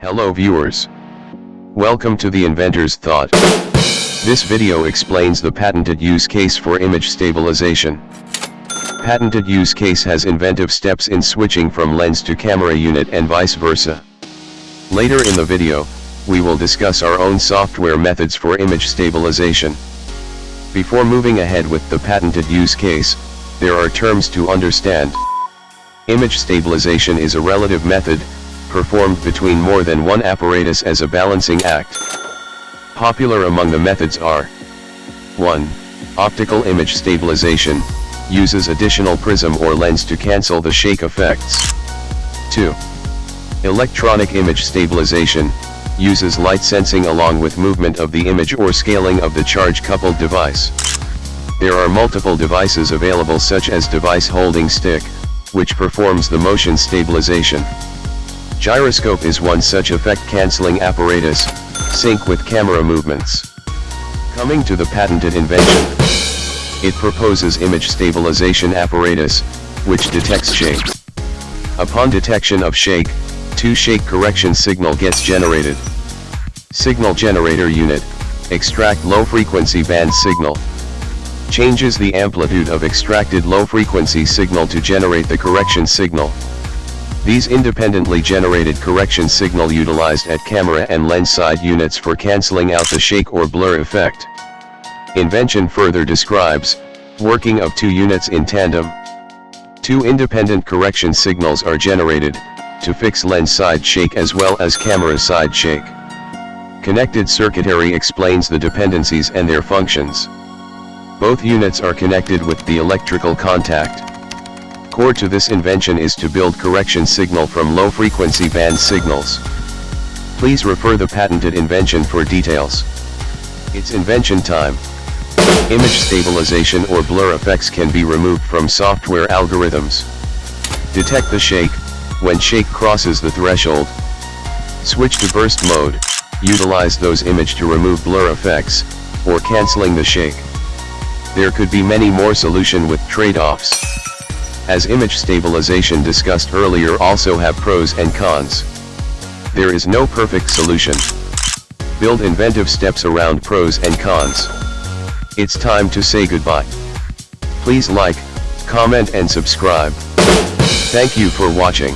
Hello viewers. Welcome to the Inventor's Thought. This video explains the patented use case for image stabilization. Patented use case has inventive steps in switching from lens to camera unit and vice versa. Later in the video, we will discuss our own software methods for image stabilization. Before moving ahead with the patented use case, there are terms to understand. Image stabilization is a relative method, performed between more than one apparatus as a balancing act. Popular among the methods are 1. Optical image stabilization, uses additional prism or lens to cancel the shake effects. 2. Electronic image stabilization, uses light sensing along with movement of the image or scaling of the charge-coupled device. There are multiple devices available such as device holding stick, which performs the motion stabilization. Gyroscope is one such effect-canceling apparatus, sync with camera movements. Coming to the patented invention. It proposes image stabilization apparatus, which detects shake. Upon detection of shake, two shake correction signal gets generated. Signal generator unit, extract low frequency band signal. Changes the amplitude of extracted low frequency signal to generate the correction signal. These independently generated correction signal utilized at camera and lens side units for cancelling out the shake or blur effect. Invention further describes, working of two units in tandem. Two independent correction signals are generated, to fix lens side shake as well as camera side shake. Connected circuitry explains the dependencies and their functions. Both units are connected with the electrical contact. Core to this invention is to build correction signal from low frequency band signals. Please refer the patented invention for details. Its invention time. Image stabilization or blur effects can be removed from software algorithms. Detect the shake, when shake crosses the threshold. Switch to burst mode, utilize those image to remove blur effects, or cancelling the shake. There could be many more solution with trade-offs as image stabilization discussed earlier also have pros and cons. There is no perfect solution. Build inventive steps around pros and cons. It's time to say goodbye. Please like, comment and subscribe. Thank you for watching.